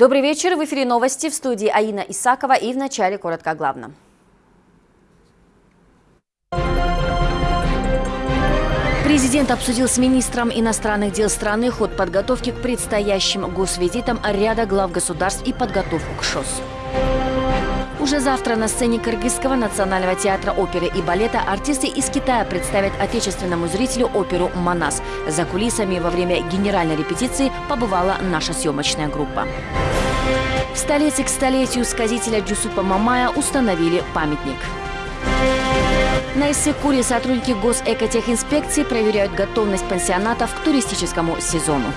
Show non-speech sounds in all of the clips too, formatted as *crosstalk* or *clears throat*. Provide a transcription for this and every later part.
Добрый вечер. В эфире новости в студии Аина Исакова и в начале коротко о главном. Президент обсудил с министром иностранных дел страны ход подготовки к предстоящим госвизитам ряда глав государств и подготовку к ШОС. Уже завтра на сцене Кыргызского национального театра оперы и балета артисты из Китая представят отечественному зрителю оперу «Манас». За кулисами во время генеральной репетиции побывала наша съемочная группа. В столице к столетию сказителя Джусупа Мамая установили памятник. На Иссыкуре сотрудники госэкотехинспекции проверяют готовность пансионатов к туристическому сезону.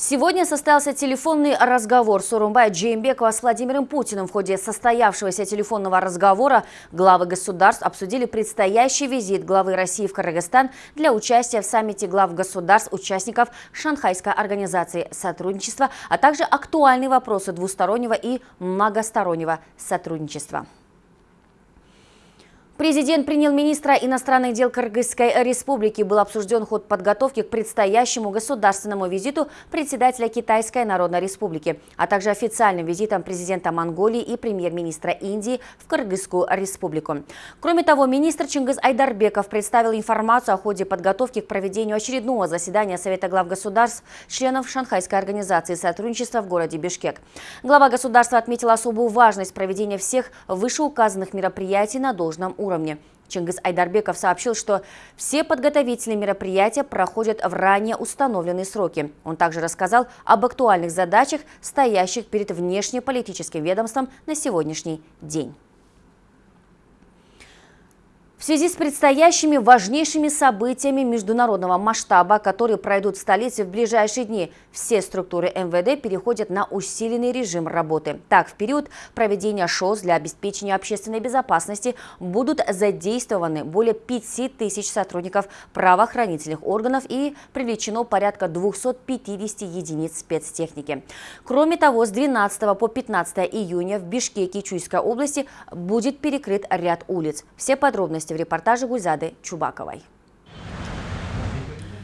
Сегодня состоялся телефонный разговор Сурумбая Джеймбекова с Владимиром Путиным. В ходе состоявшегося телефонного разговора главы государств обсудили предстоящий визит главы России в Кыргызстан для участия в саммите глав государств, участников Шанхайской организации сотрудничества, а также актуальные вопросы двустороннего и многостороннего сотрудничества. Президент принял министра иностранных дел Кыргызской республики. Был обсужден ход подготовки к предстоящему государственному визиту председателя Китайской Народной Республики, а также официальным визитом президента Монголии и премьер-министра Индии в Кыргызскую республику. Кроме того, министр Чингиз Айдарбеков представил информацию о ходе подготовки к проведению очередного заседания Совета глав государств, членов Шанхайской организации сотрудничества в городе Бишкек. Глава государства отметил особую важность проведения всех вышеуказанных мероприятий на должном уровне уровне. Чингис Айдарбеков сообщил, что все подготовительные мероприятия проходят в ранее установленные сроки. Он также рассказал об актуальных задачах, стоящих перед внешнеполитическим ведомством на сегодняшний день. В связи с предстоящими важнейшими событиями международного масштаба, которые пройдут в столице в ближайшие дни, все структуры МВД переходят на усиленный режим работы. Так, в период проведения ШОС для обеспечения общественной безопасности будут задействованы более 5 тысяч сотрудников правоохранительных органов и привлечено порядка 250 единиц спецтехники. Кроме того, с 12 по 15 июня в Бишкеке Чуйской области будет перекрыт ряд улиц. Все подробности Подробности в репортаже Гульзады Чубаковой.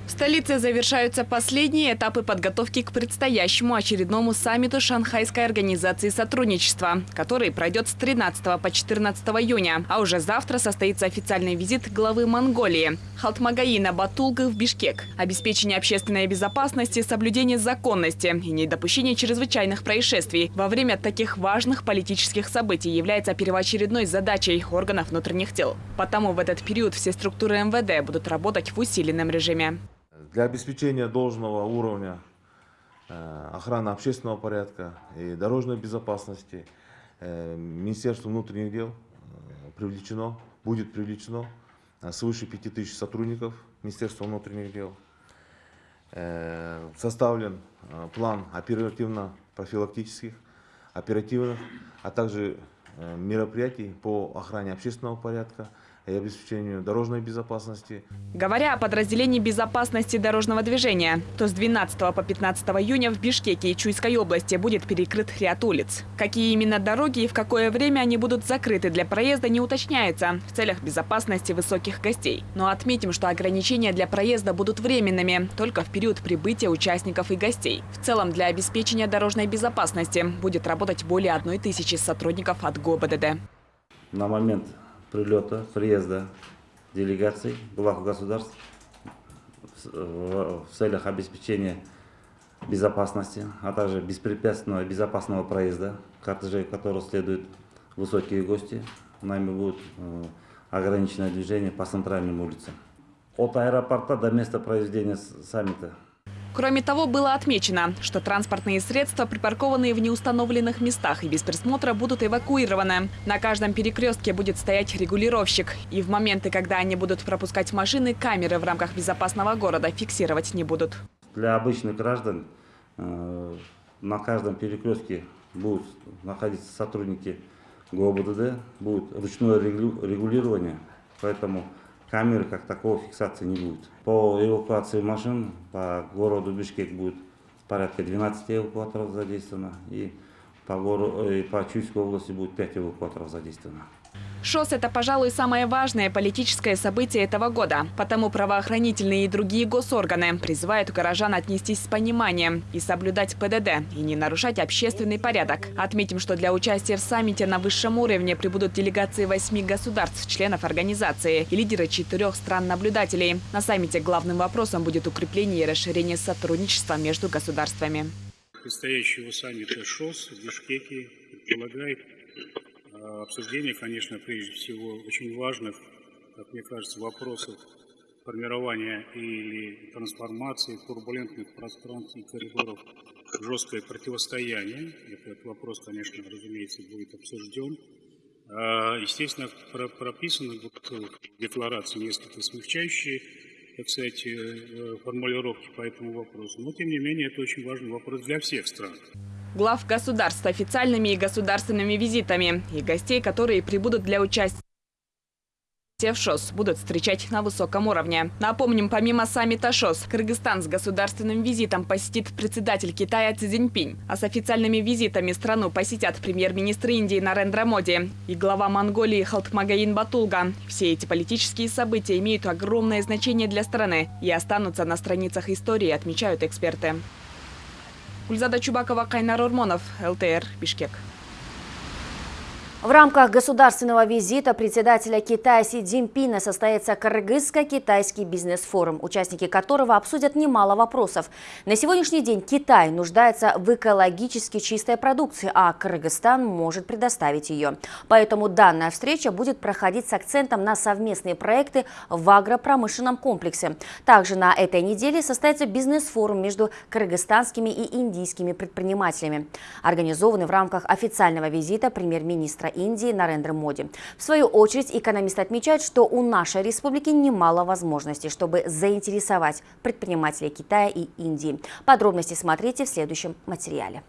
В столице завершаются последние этапы подготовки к предстоящему очередному саммиту Шанхайской организации сотрудничества, который пройдет с 13 по 14 июня. А уже завтра состоится официальный визит главы Монголии Халтмагаина Батулга в Бишкек. Обеспечение общественной безопасности, соблюдение законности и недопущение чрезвычайных происшествий во время таких важных политических событий является первоочередной задачей органов внутренних дел. Потому в этот период все структуры МВД будут работать в усиленном режиме. Для обеспечения должного уровня э, охраны общественного порядка и дорожной безопасности э, Министерство внутренних дел э, привлечено, будет привлечено свыше 5000 сотрудников Министерства внутренних дел. Составлен план оперативно-профилактических, оперативных, а также мероприятий по охране общественного порядка, и обеспечению дорожной безопасности. Говоря о подразделении безопасности дорожного движения, то с 12 по 15 июня в Бишкеке и Чуйской области будет перекрыт ряд улиц. Какие именно дороги и в какое время они будут закрыты для проезда не уточняется в целях безопасности высоких гостей. Но отметим, что ограничения для проезда будут временными, только в период прибытия участников и гостей. В целом для обеспечения дорожной безопасности будет работать более одной тысячи сотрудников от ГОБДД. На момент прилета, приезда делегаций глав государств в целях обеспечения безопасности, а также беспрепятственного безопасного проезда кортежей, которого следуют высокие гости. Нами будет э, ограниченное движение по центральным улицам. От аэропорта до места проведения саммита Кроме того, было отмечено, что транспортные средства, припаркованные в неустановленных местах и без присмотра, будут эвакуированы. На каждом перекрестке будет стоять регулировщик. И в моменты, когда они будут пропускать машины, камеры в рамках безопасного города фиксировать не будут. Для обычных граждан э, на каждом перекрестке будут находиться сотрудники ГОБДД, будет ручное регулирование, поэтому камеры как такого фиксации не будет. По эвакуации машин по городу Бишкек будет порядка 12 эвакуаторов задействовано и по, городу, и по Чуйской области будет 5 эвакуаторов задействовано. ШОС – это, пожалуй, самое важное политическое событие этого года. Потому правоохранительные и другие госорганы призывают горожан отнестись с пониманием и соблюдать ПДД, и не нарушать общественный порядок. Отметим, что для участия в саммите на высшем уровне прибудут делегации восьми государств, членов организации и лидеры четырех стран-наблюдателей. На саммите главным вопросом будет укрепление и расширение сотрудничества между государствами. Предстоящего саммита ШОС в Бишкеке предполагает обсуждение, конечно, прежде всего очень важных, как мне кажется, вопросов формирования или трансформации турбулентных пространств и коридоров в жесткое противостояние. Этот вопрос, конечно, разумеется, будет обсужден. А, естественно, прописаны в декларации несколько смягчающие так сказать, э, формулировки по этому вопросу. Но, тем не менее, это очень важный вопрос для всех стран глав государств официальными и государственными визитами и гостей, которые прибудут для участия в ШОС будут встречать на высоком уровне. Напомним, помимо саммита ШОС, Кыргызстан с государственным визитом посетит председатель Китая Цзи Цзиньпинь. А с официальными визитами страну посетят премьер-министр Индии Нарендра Моди и глава Монголии Халтмагаин Батулга. Все эти политические события имеют огромное значение для страны и останутся на страницах истории, отмечают эксперты. Гульзада Чубакова, Кайнар Урмонов, ЛТР, Бишкек. В рамках государственного визита председателя Китая Си Цзиньпина состоится Кыргызско-китайский бизнес-форум, участники которого обсудят немало вопросов. На сегодняшний день Китай нуждается в экологически чистой продукции, а Кыргызстан может предоставить ее. Поэтому данная встреча будет проходить с акцентом на совместные проекты в агропромышленном комплексе. Также на этой неделе состоится бизнес-форум между кыргызстанскими и индийскими предпринимателями, организованный в рамках официального визита премьер-министра Индии Нарендра Моди. В свою очередь, экономист отмечает, что у нашей республики немало возможностей, чтобы заинтересовать предпринимателей Китая и Индии. Подробности смотрите в следующем материале.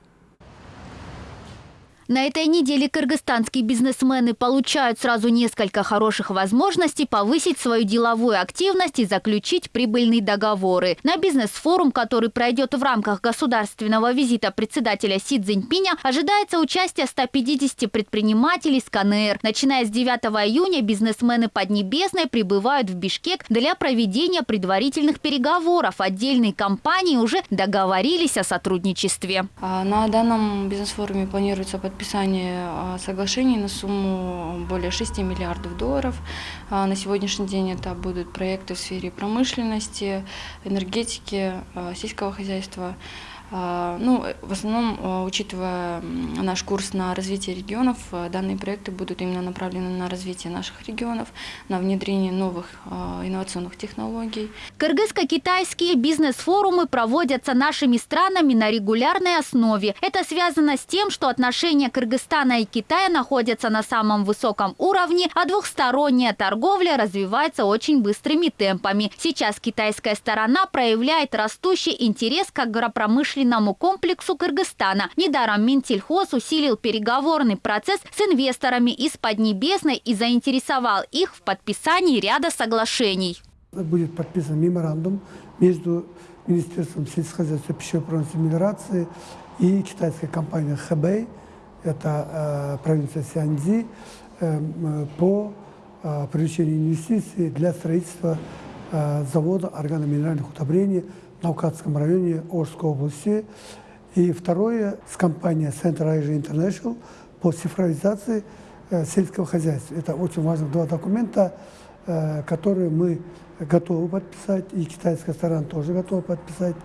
На этой неделе кыргызстанские бизнесмены получают сразу несколько хороших возможностей повысить свою деловую активность и заключить прибыльные договоры. На бизнес-форум, который пройдет в рамках государственного визита председателя Си Цзиньпиня, ожидается участие 150 предпринимателей с КНР. Начиная с 9 июня бизнесмены Поднебесной прибывают в Бишкек для проведения предварительных переговоров. Отдельные компании уже договорились о сотрудничестве. А на данном бизнес-форуме планируется подписать подписание а, соглашений на сумму более 6 миллиардов долларов. А, на сегодняшний день это будут проекты в сфере промышленности, энергетики, а, сельского хозяйства. А, ну, в основном, а, учитывая наш курс на развитие регионов, а, данные проекты будут именно направлены на развитие наших регионов, на внедрение новых инновационных технологий. Кыргызско-китайские бизнес-форумы проводятся нашими странами на регулярной основе. Это связано с тем, что отношения Кыргызстана и Китая находятся на самом высоком уровне, а двухсторонняя торговля развивается очень быстрыми темпами. Сейчас китайская сторона проявляет растущий интерес к агропромышленности промышленному комплексу Кыргызстана. Недаром Минтельхоз усилил переговорный процесс с инвесторами из Поднебесной и заинтересовал их в подписании ряда соглашений. Будет подписан меморандум между Министерством сельскохозяйства пищевой промышленности миграции и китайской компанией Хэбэй, это э, провинция Сианьцзи, э, по э, привлечению инвестиций для строительства э, завода органоминеральных удобрений Наукатском районе Орской области. И второе с компанией Central Asia International по цифровизации э, сельского хозяйства. Это очень важных два документа, э, которые мы готовы подписать, и китайская сторона тоже готова подписать.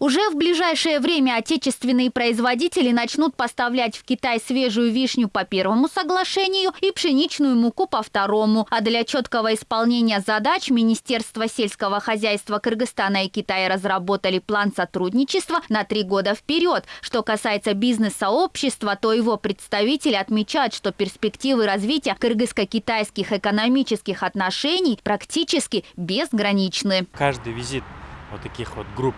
Уже в ближайшее время отечественные производители начнут поставлять в Китай свежую вишню по первому соглашению и пшеничную муку по второму. А для четкого исполнения задач Министерство сельского хозяйства Кыргызстана и Китая разработали план сотрудничества на три года вперед. Что касается бизнес-сообщества, то его представители отмечают, что перспективы развития кыргызско-китайских экономических отношений практически безграничны. Каждый визит вот таких вот групп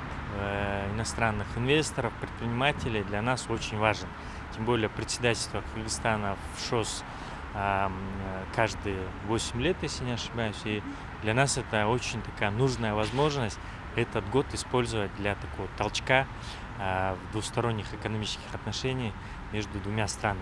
иностранных инвесторов, предпринимателей для нас очень важен. Тем более председательство Кыргызстана в ШОС каждые 8 лет, если не ошибаюсь. И для нас это очень такая нужная возможность этот год использовать для такого толчка а, в двусторонних экономических отношениях между двумя странами.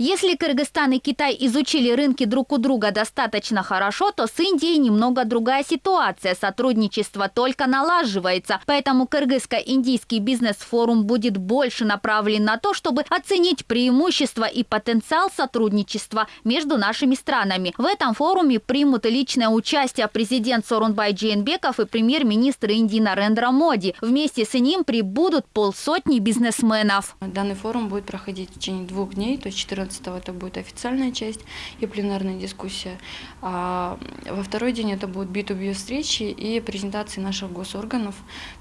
Если Кыргызстан и Китай изучили рынки друг у друга достаточно хорошо, то с Индией немного другая ситуация. Сотрудничество только налаживается. Поэтому Кыргызско-индийский бизнес-форум будет больше направлен на то, чтобы оценить преимущества и потенциал сотрудничества между нашими странами. В этом форуме примут личное участие президент Сорунбай Джейнбеков и премьер-министр Индии Нарендра Моди. Вместе с ним прибудут полсотни бизнесменов. Данный форум будет проходить в течение двух дней, то есть 14 это будет официальная часть и пленарная дискуссия. А во второй день это будут B2B встречи и презентации наших госорганов,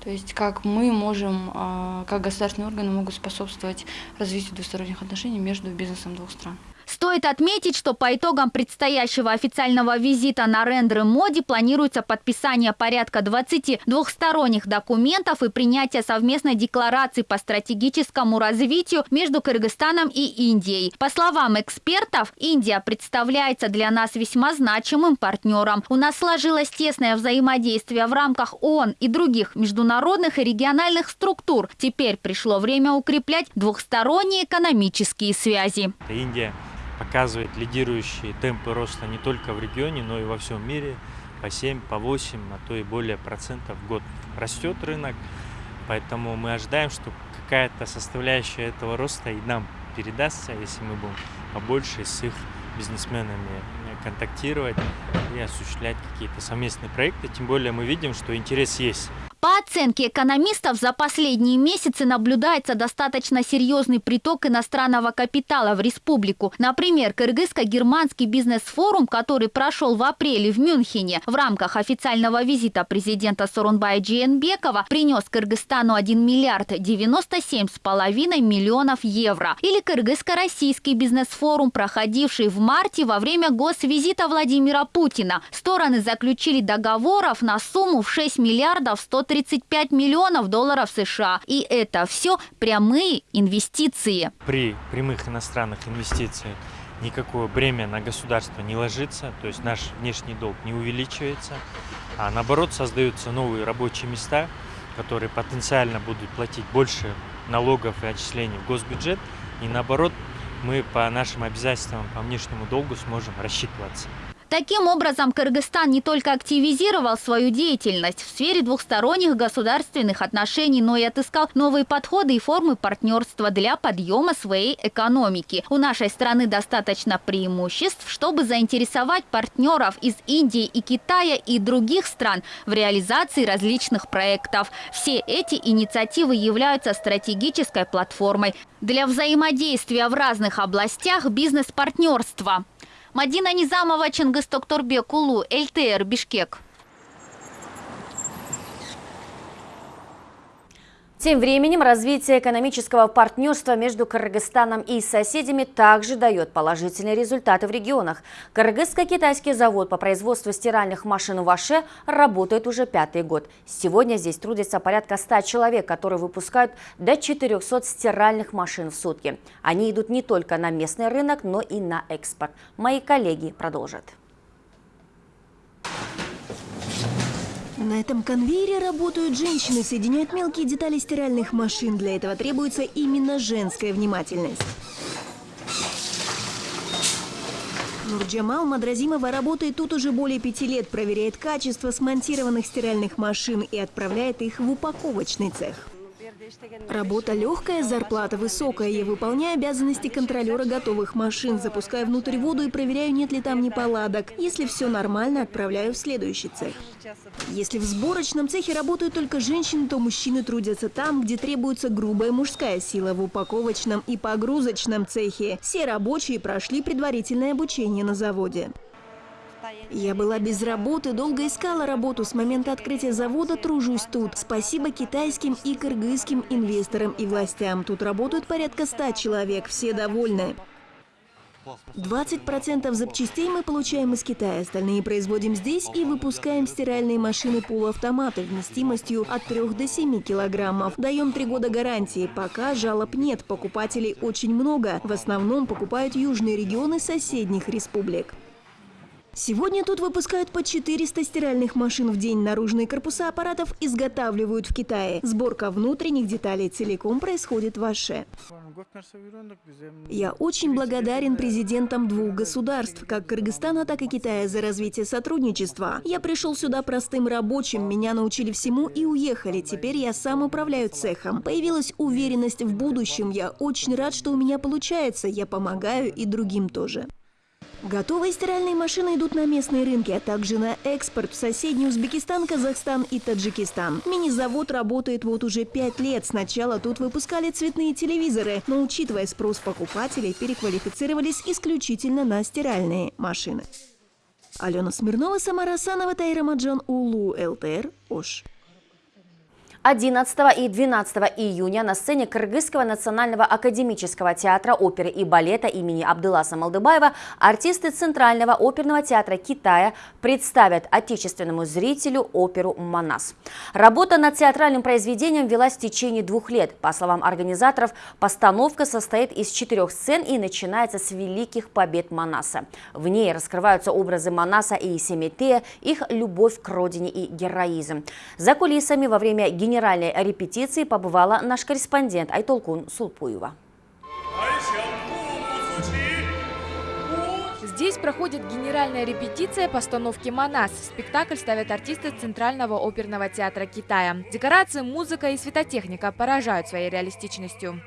то есть как мы можем, а, как государственные органы могут способствовать развитию двусторонних отношений между бизнесом двух стран. Стоит отметить, что по итогам предстоящего официального визита на рендеры Моди планируется подписание порядка 20 двухсторонних документов и принятие совместной декларации по стратегическому развитию между Кыргызстаном и Индией. По словам экспертов, Индия представляется для нас весьма значимым партнером. У нас сложилось тесное взаимодействие в рамках ООН и других международных и региональных структур. Теперь пришло время укреплять двухсторонние экономические связи. Индия показывает лидирующие темпы роста не только в регионе, но и во всем мире. По 7, по 8, а то и более процентов в год растет рынок. Поэтому мы ожидаем, что какая-то составляющая этого роста и нам передастся, если мы будем побольше с их бизнесменами контактировать и осуществлять какие-то совместные проекты. Тем более мы видим, что интерес есть. Оценке экономистов, за последние месяцы наблюдается достаточно серьезный приток иностранного капитала в республику. Например, Кыргызско-германский бизнес-форум, который прошел в апреле в Мюнхене в рамках официального визита президента Сорунбая Джиенбекова, принес Кыргызстану 1 миллиард 97,5 миллионов евро. Или Кыргызско-российский бизнес-форум, проходивший в марте во время госвизита Владимира Путина. Стороны заключили договоров на сумму в 6 миллиардов 100 135 миллионов долларов США. И это все прямые инвестиции. При прямых иностранных инвестициях никакое бремя на государство не ложится, то есть наш внешний долг не увеличивается, а наоборот создаются новые рабочие места, которые потенциально будут платить больше налогов и отчислений в госбюджет, и наоборот мы по нашим обязательствам по внешнему долгу сможем рассчитываться. Таким образом, Кыргызстан не только активизировал свою деятельность в сфере двухсторонних государственных отношений, но и отыскал новые подходы и формы партнерства для подъема своей экономики. У нашей страны достаточно преимуществ, чтобы заинтересовать партнеров из Индии и Китая и других стран в реализации различных проектов. Все эти инициативы являются стратегической платформой для взаимодействия в разных областях бизнес-партнерства. Мадина Низамова, Чингис Токторбек, ЛТР, Бишкек. Тем временем развитие экономического партнерства между Кыргызстаном и соседями также дает положительные результаты в регионах. Кыргызско-китайский завод по производству стиральных машин в Аше работает уже пятый год. Сегодня здесь трудится порядка 100 человек, которые выпускают до 400 стиральных машин в сутки. Они идут не только на местный рынок, но и на экспорт. Мои коллеги продолжат. На этом конвейере работают женщины, соединяют мелкие детали стиральных машин. Для этого требуется именно женская внимательность. Нурджамал Мадразимова работает тут уже более пяти лет, проверяет качество смонтированных стиральных машин и отправляет их в упаковочный цех. Работа легкая, зарплата высокая. Я выполняю обязанности контролера готовых машин. Запускаю внутрь воду и проверяю, нет ли там неполадок. Если все нормально, отправляю в следующий цех. Если в сборочном цехе работают только женщины, то мужчины трудятся там, где требуется грубая мужская сила в упаковочном и погрузочном цехе. Все рабочие прошли предварительное обучение на заводе. Я была без работы, долго искала работу. С момента открытия завода тружусь тут. Спасибо китайским и кыргызским инвесторам и властям. Тут работают порядка ста человек, все довольны. 20% запчастей мы получаем из Китая, остальные производим здесь и выпускаем стиральные машины полуавтоматы вместимостью от 3 до 7 килограммов. Даем 3 года гарантии, пока жалоб нет, покупателей очень много. В основном покупают южные регионы соседних республик. Сегодня тут выпускают по 400 стиральных машин в день. Наружные корпуса аппаратов изготавливают в Китае. Сборка внутренних деталей целиком происходит в Аше. Я очень благодарен президентам двух государств, как Кыргызстана, так и Китая, за развитие сотрудничества. Я пришел сюда простым рабочим, меня научили всему и уехали. Теперь я сам управляю цехом. Появилась уверенность в будущем. Я очень рад, что у меня получается. Я помогаю и другим тоже. Готовые стиральные машины идут на местные рынки, а также на экспорт в соседний Узбекистан, Казахстан и Таджикистан. Мини-завод работает вот уже пять лет. Сначала тут выпускали цветные телевизоры, но учитывая спрос покупателей, переквалифицировались исключительно на стиральные машины. Алена Смирнова, Самара Санова, Тайра Маджан, Улу, ЛТР, Ош. 11 и 12 июня на сцене Кыргызского национального академического театра оперы и балета имени Абдуласа Малдыбаева артисты Центрального оперного театра Китая представят отечественному зрителю оперу «Манас». Работа над театральным произведением велась в течение двух лет. По словам организаторов, постановка состоит из четырех сцен и начинается с великих побед Манаса. В ней раскрываются образы Манаса и Семетея, их любовь к родине и героизм. За кулисами во время генерального генеральной репетиции побывала наш корреспондент Айтолкун Сулпуева. Здесь проходит генеральная репетиция постановки «Манас». Спектакль ставят артисты Центрального оперного театра Китая. Декорации, музыка и светотехника поражают своей реалистичностью.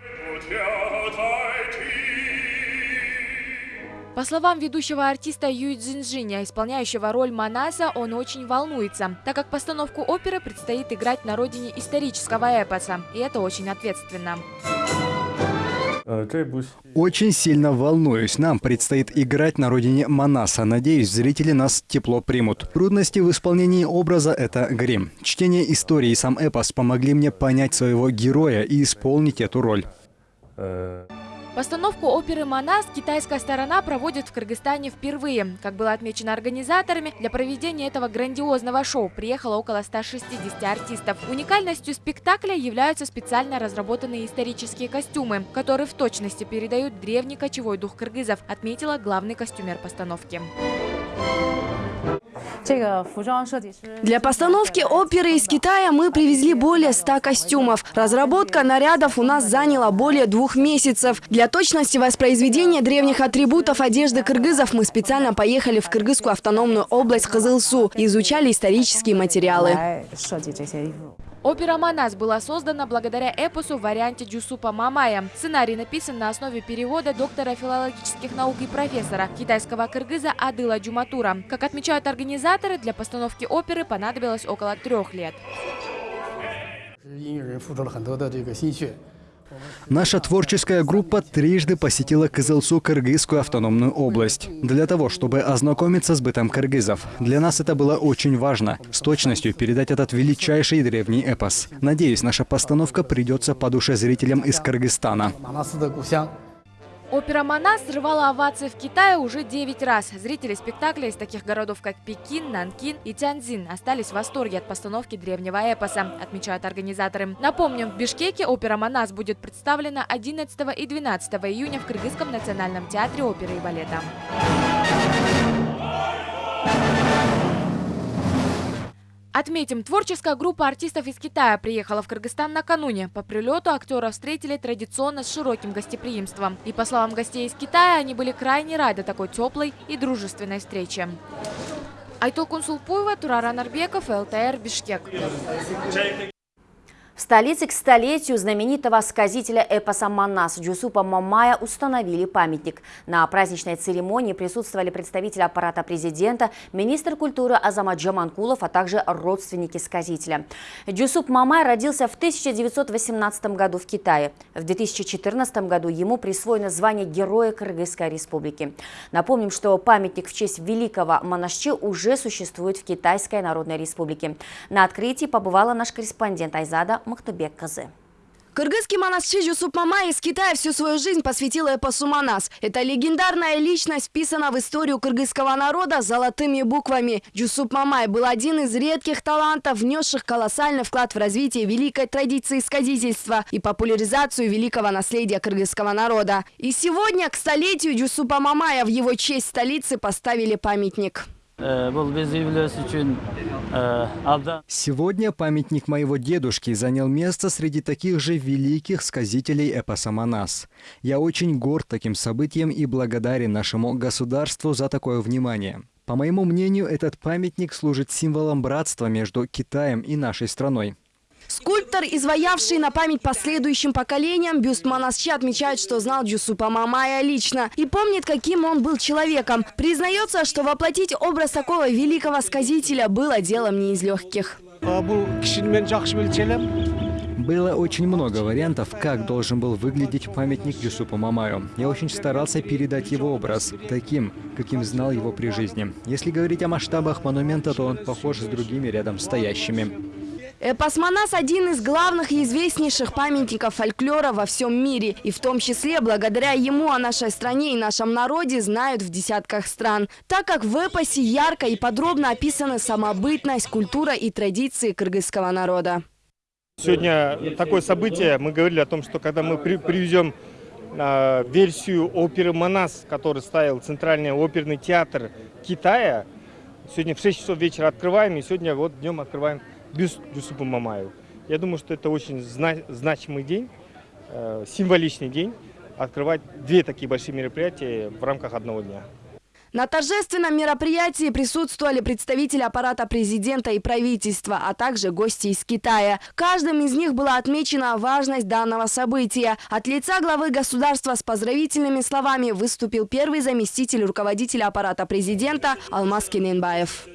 По словам ведущего артиста Юй Цзиньжиня, исполняющего роль Манаса, он очень волнуется, так как постановку оперы предстоит играть на родине исторического эпоса, и это очень ответственно. Очень сильно волнуюсь. Нам предстоит играть на родине Манаса. Надеюсь, зрители нас тепло примут. Трудности в исполнении образа – это грим. Чтение истории и сам эпос помогли мне понять своего героя и исполнить эту роль. Постановку оперы «Манас» китайская сторона проводит в Кыргызстане впервые. Как было отмечено организаторами, для проведения этого грандиозного шоу приехало около 160 артистов. Уникальностью спектакля являются специально разработанные исторические костюмы, которые в точности передают древний кочевой дух кыргызов, отметила главный костюмер постановки. Для постановки оперы из Китая мы привезли более 100 костюмов. Разработка нарядов у нас заняла более двух месяцев. Для точности воспроизведения древних атрибутов одежды кыргызов мы специально поехали в Кыргызскую автономную область Кызылсу и изучали исторические материалы. Опера «Манас» была создана благодаря эпосу в варианте Джусупа Мамая. Сценарий написан на основе перевода доктора филологических наук и профессора китайского кыргыза Адыла Джуматура. Как отмечают организаторы, для постановки оперы понадобилось около трех лет. Наша творческая группа трижды посетила Кызылсу, Кыргызскую автономную область, для того, чтобы ознакомиться с бытом кыргызов. Для нас это было очень важно, с точностью передать этот величайший древний эпос. Надеюсь, наша постановка придется по душе зрителям из Кыргызстана. Опера «Манас» срывала овации в Китае уже 9 раз. Зрители спектакля из таких городов, как Пекин, Нанкин и Тяньцзин остались в восторге от постановки древнего эпоса, отмечают организаторы. Напомним, в Бишкеке опера «Манас» будет представлена 11 и 12 июня в Кыргызском национальном театре оперы и балета. Отметим, творческая группа артистов из Китая приехала в Кыргызстан накануне. По прилету актера встретили традиционно с широким гостеприимством. И по словам гостей из Китая, они были крайне рады такой теплой и дружественной встрече. Айтол Кунсулпуева, Турара Нарбеков, ЛТР, Бишкек. В столице к столетию знаменитого сказителя эпоса Манас Джусупа Мамая установили памятник. На праздничной церемонии присутствовали представители аппарата президента, министр культуры Азамат Джаманкулов, а также родственники сказителя. Джусуп Мамай родился в 1918 году в Китае. В 2014 году ему присвоено звание Героя Кыргызской республики. Напомним, что памятник в честь великого монашчи уже существует в Китайской Народной Республике. На открытии побывала наш корреспондент Айзада Махтубек Казы. Кыргызский монастырь Юсуп Мамай из Китая всю свою жизнь посвятил эпосу Манас. Эта легендарная личность вписана в историю кыргызского народа золотыми буквами. Юсуп Мамай был один из редких талантов, внесших колоссальный вклад в развитие великой традиции сказительства и популяризацию великого наследия кыргызского народа. И сегодня к столетию Юсупа Мамая в его честь столицы поставили памятник. Сегодня памятник моего дедушки занял место среди таких же великих сказителей эпоса Манас. Я очень горд таким событием и благодарен нашему государству за такое внимание. По моему мнению, этот памятник служит символом братства между Китаем и нашей страной. Скульптор, изваявший на память последующим поколениям, бюст Манасчи отмечает, что знал Джусупа Мамая лично и помнит, каким он был человеком. Признается, что воплотить образ такого великого сказителя было делом не из легких. Было очень много вариантов, как должен был выглядеть памятник Юсупу Мамаю. Я очень старался передать его образ, таким, каким знал его при жизни. Если говорить о масштабах монумента, то он похож с другими рядом стоящими. Эпосмонас – один из главных и известнейших памятников фольклора во всем мире. И в том числе благодаря ему о нашей стране и нашем народе знают в десятках стран. Так как в эпосе ярко и подробно описаны самобытность, культура и традиции кыргызского народа. Сегодня такое событие, мы говорили о том, что когда мы при, привезем э, версию оперы «Манас», который ставил Центральный оперный театр Китая, сегодня в 6 часов вечера открываем, и сегодня вот днем открываем бюст Юсупа Мамаева. Я думаю, что это очень зна значимый день, э, символичный день, открывать две такие большие мероприятия в рамках одного дня. На торжественном мероприятии присутствовали представители аппарата президента и правительства, а также гости из Китая. Каждым из них была отмечена важность данного события. От лица главы государства с поздравительными словами выступил первый заместитель руководителя аппарата президента Алмаз Кененбаев.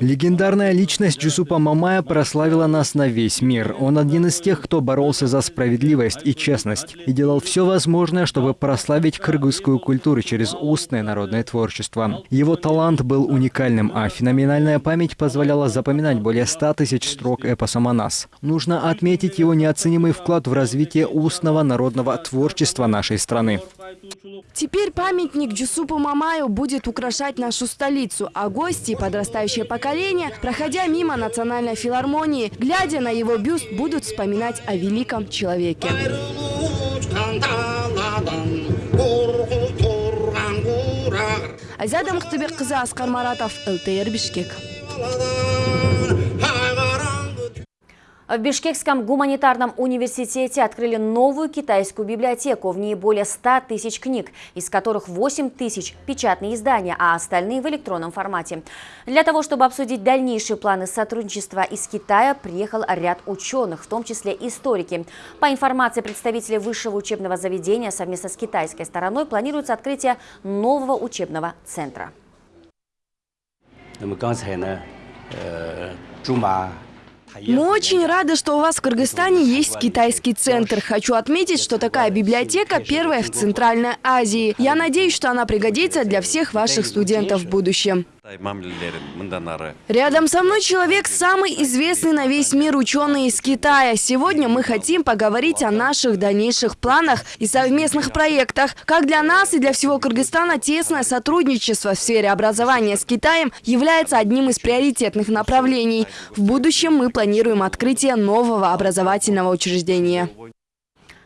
Легендарная личность Джусупа Мамая прославила нас на весь мир. Он один из тех, кто боролся за справедливость и честность и делал все возможное, чтобы прославить кыргызскую культуру через устное народное творчество. Его талант был уникальным, а феноменальная память позволяла запоминать более 100 тысяч строк эпоса Манас. Нужно отметить его неоценимый вклад в развитие устного народного творчества нашей страны. Теперь памятник Джусупу Мамаю будет украшать нашу столицу, а гости подрастающее поколение, проходя мимо национальной филармонии, глядя на его бюст, будут вспоминать о великом человеке. Азиада Мухтыбек-кызы Аскар Маратов, ЛТР Бишкек. В Бишкекском гуманитарном университете открыли новую китайскую библиотеку. В ней более 100 тысяч книг, из которых 8 тысяч – печатные издания, а остальные в электронном формате. Для того, чтобы обсудить дальнейшие планы сотрудничества из Китая, приехал ряд ученых, в том числе историки. По информации представителей высшего учебного заведения, совместно с китайской стороной планируется открытие нового учебного центра. 那么刚才呢，呃，驻马 мы очень рады, что у вас в Кыргызстане есть китайский центр. Хочу отметить, что такая библиотека первая в Центральной Азии. Я надеюсь, что она пригодится для всех ваших студентов в будущем. Рядом со мной человек самый известный на весь мир ученый из Китая. Сегодня мы хотим поговорить о наших дальнейших планах и совместных проектах. Как для нас и для всего Кыргызстана тесное сотрудничество в сфере образования с Китаем является одним из приоритетных направлений. В будущем мы планируем открытие нового образовательного учреждения.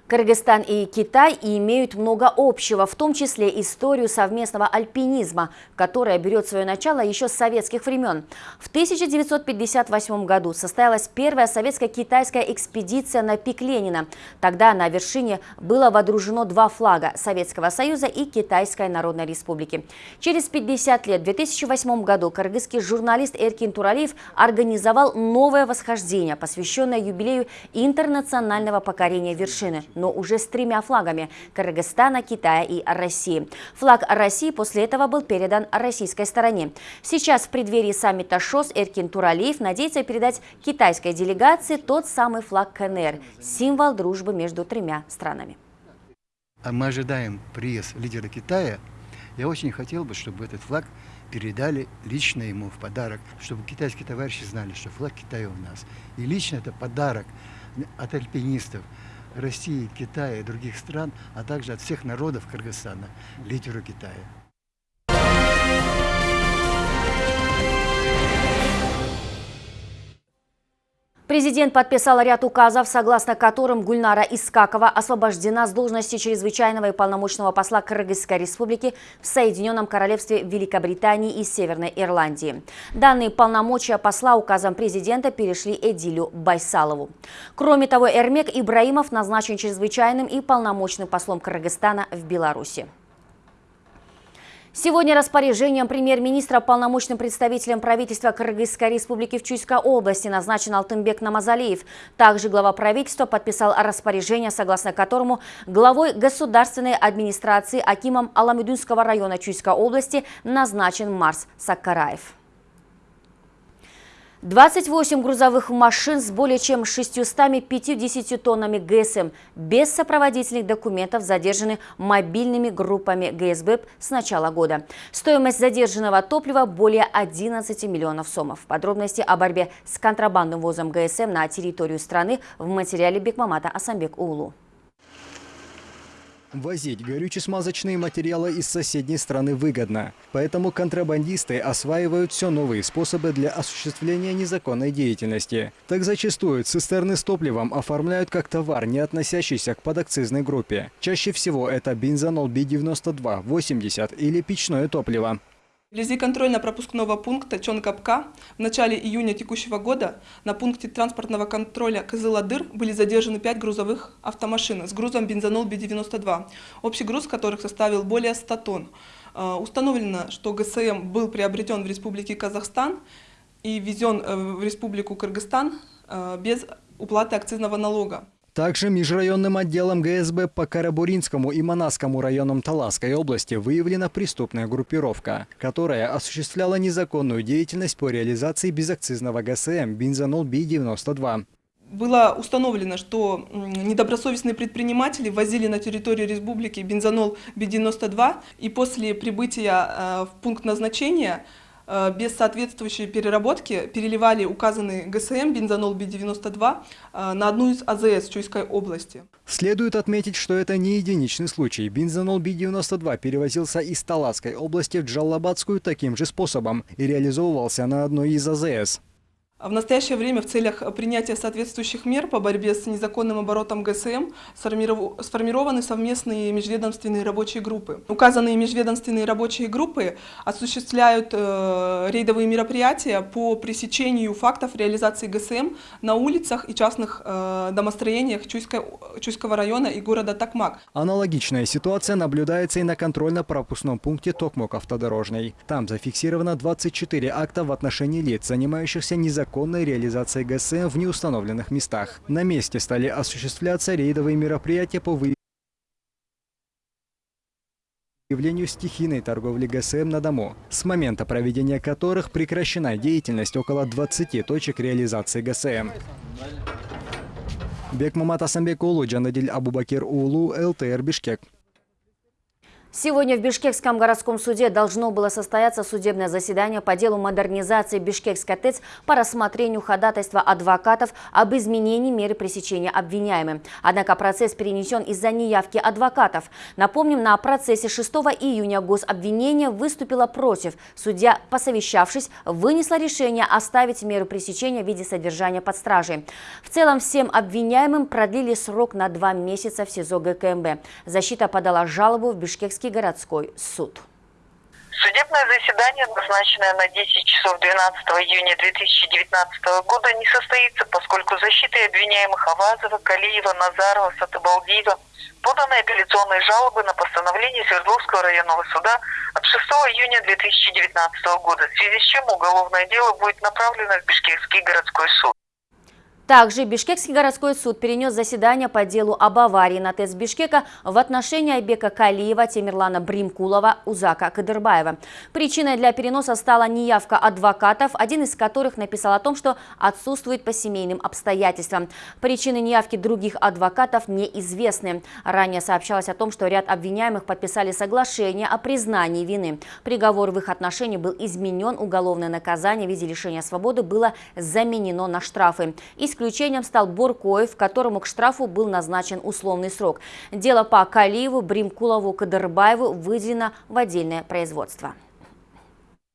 Кыргызстан и Китай имеют много общего, в том числе историю совместного альпинизма, которая берет свое начало еще с советских времен. В 1958 году состоялась первая советско-китайская экспедиция на пик Ленина. Тогда на вершине было водружено два флага – Советского Союза и Китайской Народной Республики. Через 50 лет, в 2008 году, кыргызский журналист Эркин Туралиев организовал новое восхождение, посвященное юбилею интернационального покорения вершины – но уже с тремя флагами – Кыргызстана, Китая и России. Флаг России после этого был передан российской стороне. Сейчас в преддверии саммита ШОС Эркин Туралиев надеется передать китайской делегации тот самый флаг КНР – символ дружбы между тремя странами. А мы ожидаем приезд лидера Китая. Я очень хотел бы, чтобы этот флаг передали лично ему в подарок, чтобы китайские товарищи знали, что флаг Китая у нас. И лично это подарок от альпинистов, России, Китая и других стран, а также от всех народов Кыргызстана, лидеру Китая. Президент подписал ряд указов, согласно которым Гульнара Искакова освобождена с должности чрезвычайного и полномочного посла Кыргызской республики в Соединенном Королевстве Великобритании и Северной Ирландии. Данные полномочия посла указом президента перешли Эдилю Байсалову. Кроме того, Эрмек Ибраимов назначен чрезвычайным и полномочным послом Кыргызстана в Беларуси. Сегодня распоряжением премьер-министра полномочным представителем правительства Кыргызской республики в Чуйской области назначен Алтынбек Намазалиев. Также глава правительства подписал распоряжение, согласно которому главой государственной администрации Акимом Аламедунского района Чуйской области назначен Марс Саккараев. 28 грузовых машин с более чем 650 тоннами ГСМ без сопроводительных документов задержаны мобильными группами ГСБ с начала года. Стоимость задержанного топлива более 11 миллионов сомов. Подробности о борьбе с контрабандным ввозом ГСМ на территорию страны в материале Бекмамата Асамбек Улу. Возить горюче-смазочные материалы из соседней страны выгодно. Поэтому контрабандисты осваивают все новые способы для осуществления незаконной деятельности. Так зачастую цистерны с топливом оформляют как товар, не относящийся к подакцизной группе. Чаще всего это бензонол B92, 80 или печное топливо. Вблизи контрольно-пропускного пункта Чонкапка в начале июня текущего года на пункте транспортного контроля Кызыладыр были задержаны пять грузовых автомашин с грузом бензонол Би-92, общий груз которых составил более 100 тонн. Э, установлено, что ГСМ был приобретен в Республике Казахстан и ввезен э, в Республику Кыргызстан э, без уплаты акцизного налога. Также межрайонным отделом ГСБ по Карабуринскому и Манасскому районам Таласской области выявлена преступная группировка, которая осуществляла незаконную деятельность по реализации безакцизного ГСМ бензонол Би-92 было установлено, что недобросовестные предприниматели возили на территорию республики бензонол Би-92 и после прибытия э, в пункт назначения без соответствующей переработки переливали указанный ГСМ бензонол Би-92 э, на одну из АЗС Чуйской области. Следует отметить, что это не единичный случай. Бензонол Би-92 перевозился из Таласской области в Джаллабадскую таким же способом и реализовывался на одной из АЗС. В настоящее время в целях принятия соответствующих мер по борьбе с незаконным оборотом ГСМ сформированы совместные межведомственные рабочие группы. Указанные межведомственные рабочие группы осуществляют э, рейдовые мероприятия по пресечению фактов реализации ГСМ на улицах и частных э, домостроениях Чуйского района и города Токмак. Аналогичная ситуация наблюдается и на контрольно-пропускном пункте Токмок автодорожный. Там зафиксировано 24 акта в отношении лиц, занимающихся незаконным незаконной реализации ГСМ в неустановленных местах. На месте стали осуществляться рейдовые мероприятия по выявлению стихийной торговли ГСМ на дому, с момента проведения которых прекращена деятельность около 20 точек реализации ГСМ. Бекмамат Асамбек Улу, Джанадиль Абубакир Улу, ЛТР Бишкек. Сегодня в Бишкекском городском суде должно было состояться судебное заседание по делу модернизации Бишкекской ТЭЦ по рассмотрению ходатайства адвокатов об изменении меры пресечения обвиняемым. Однако процесс перенесен из-за неявки адвокатов. Напомним, на процессе 6 июня гособвинение выступило против. Судья, посовещавшись, вынесла решение оставить меру пресечения в виде содержания под стражей. В целом всем обвиняемым продлили срок на два месяца в СИЗО ГКМБ. Защита подала жалобу в Бишкекский Московский городской суд. Судебное заседание, назначенное на 10 часов 12 июня 2019 года, не состоится, поскольку защитой обвиняемых Авазова, Калиева, Назарова, Сатыбалдиева поданы апелляционные жалобы на постановление Свердловского районного суда от 6 июня 2019 года, в связи с чем уголовное дело будет направлено в Бишкекский городской суд. Также Бишкекский городской суд перенес заседание по делу об аварии на ТЭС Бишкека в отношении Айбека Калиева, Темирлана Бримкулова, Узака Кадырбаева. Причиной для переноса стала неявка адвокатов, один из которых написал о том, что отсутствует по семейным обстоятельствам. Причины неявки других адвокатов неизвестны. Ранее сообщалось о том, что ряд обвиняемых подписали соглашение о признании вины. Приговор в их отношении был изменен, уголовное наказание в виде лишения свободы было заменено на штрафы. Из Исключением стал Буркоев, которому к штрафу был назначен условный срок. Дело по Калиеву, Бримкулову, Кадырбаеву выделено в отдельное производство.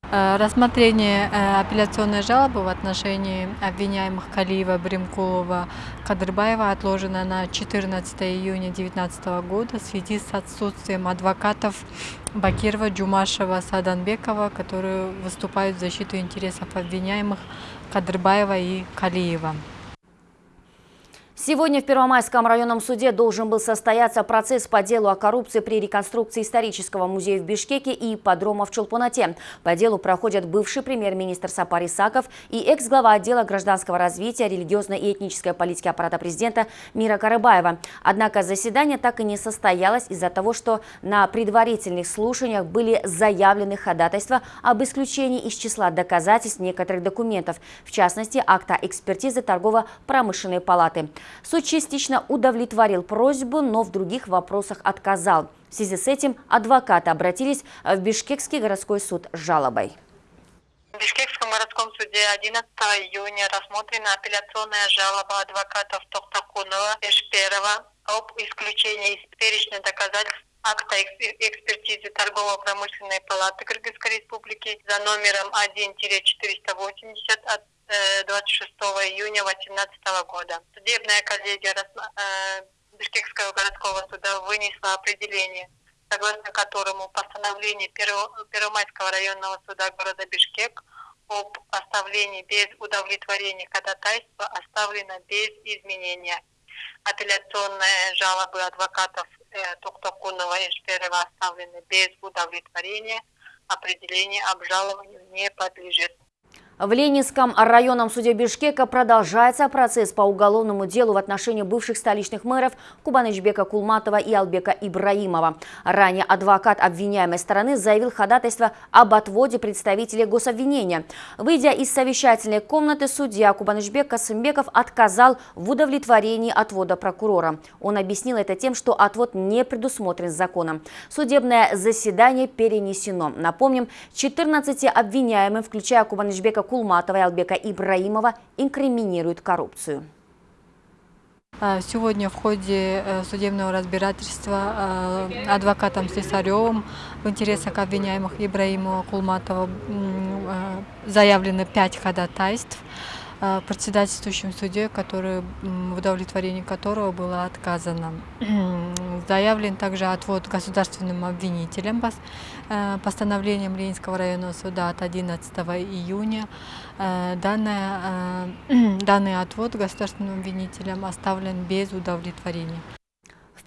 Э, рассмотрение э, апелляционной жалобы в отношении обвиняемых Калиева, Бримкулова, Кадрбаева отложено на 14 июня 2019 года в связи с отсутствием адвокатов Бакирова, Джумашева, Саданбекова, которые выступают в защиту интересов обвиняемых Кадрбаева и Калиева. Сегодня в Первомайском районном суде должен был состояться процесс по делу о коррупции при реконструкции исторического музея в Бишкеке и ипподрома в Чулпунате. По делу проходят бывший премьер-министр Сапар Исаков и экс-глава отдела гражданского развития, религиозной и этнической политики аппарата президента Мира Карыбаева. Однако заседание так и не состоялось из-за того, что на предварительных слушаниях были заявлены ходатайства об исключении из числа доказательств некоторых документов, в частности, акта экспертизы торгово-промышленной палаты. Суд частично удовлетворил просьбу, но в других вопросах отказал. В связи с этим адвокаты обратились в Бишкекский городской суд с жалобой. В Бишкекском городском суде 11 июня рассмотрена апелляционная жалоба адвокатов Тохтакунова и Шперова об исключении из перечня доказательств акта экспертизы торгово-промышленной палаты Кыргызской республики за номером 1-480 от 26 э, июня 2018 года. Судебная коллегия э, Бишкекского городского суда вынесла определение, согласно которому постановление Первомайского районного суда города Бишкек об оставлении без удовлетворения ходатайства оставлено без изменения. Апелляционные жалобы адвокатов э, Токтокунова и Шперова оставлены без удовлетворения. Определение обжалованию не подлежит. В Ленинском районном суде Бишкека продолжается процесс по уголовному делу в отношении бывших столичных мэров Кубанычбека Кулматова и Албека Ибраимова. Ранее адвокат обвиняемой стороны заявил ходатайство об отводе представителей гособвинения. Выйдя из совещательной комнаты, судья Кубанычбек Касымбеков отказал в удовлетворении отвода прокурора. Он объяснил это тем, что отвод не предусмотрен законом. Судебное заседание перенесено. Напомним, 14 обвиняемым, включая Кубанычбека Кулматова и Албека Ибраимова инкриминируют коррупцию. А, сегодня в ходе э, судебного разбирательства э, адвокатом Слесаревым в интересах обвиняемых Ибраимова Кулматова э, заявлены пять ходатайств. Э, председательствующим суде, который, в удовлетворении которого было отказано. Заявлен также отвод государственным обвинителям э, постановлением Ленинского районного суда от 11 июня. Э, данное, *clears throat* данный отвод государственным обвинителям оставлен без удовлетворения.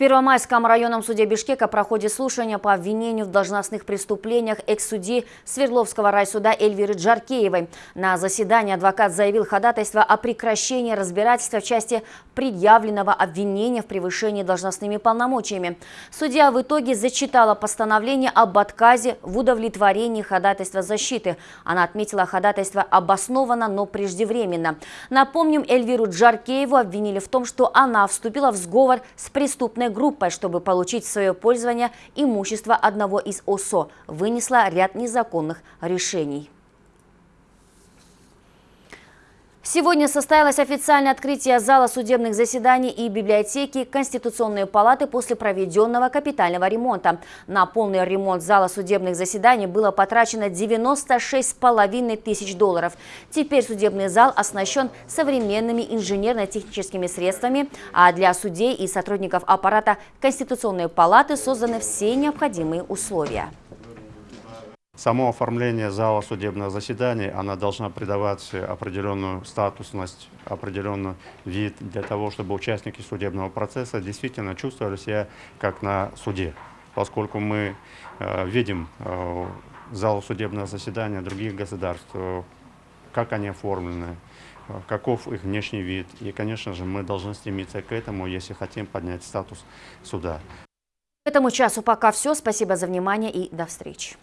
Первомайском районном суде Бишкека проходит слушание по обвинению в должностных преступлениях экс-судьи Свердловского райсуда Эльвиры Джаркеевой. На заседании адвокат заявил ходатайство о прекращении разбирательства в части предъявленного обвинения в превышении должностными полномочиями. Судья в итоге зачитала постановление об отказе в удовлетворении ходатайства защиты. Она отметила ходатайство обоснованно, но преждевременно. Напомним, Эльвиру Джаркееву обвинили в том, что она вступила в сговор с преступной группой, чтобы получить в свое пользование имущество одного из ОСО, вынесла ряд незаконных решений. Сегодня состоялось официальное открытие зала судебных заседаний и библиотеки Конституционной палаты после проведенного капитального ремонта. На полный ремонт зала судебных заседаний было потрачено 96,5 тысяч долларов. Теперь судебный зал оснащен современными инженерно-техническими средствами, а для судей и сотрудников аппарата Конституционной палаты созданы все необходимые условия. Само оформление зала судебного заседания, она должна придавать определенную статусность, определенный вид для того, чтобы участники судебного процесса действительно чувствовали себя как на суде. Поскольку мы э, видим э, зал судебного заседания других государств, э, как они оформлены, э, каков их внешний вид. И, конечно же, мы должны стремиться к этому, если хотим поднять статус суда. К этому часу пока все. Спасибо за внимание и до встречи.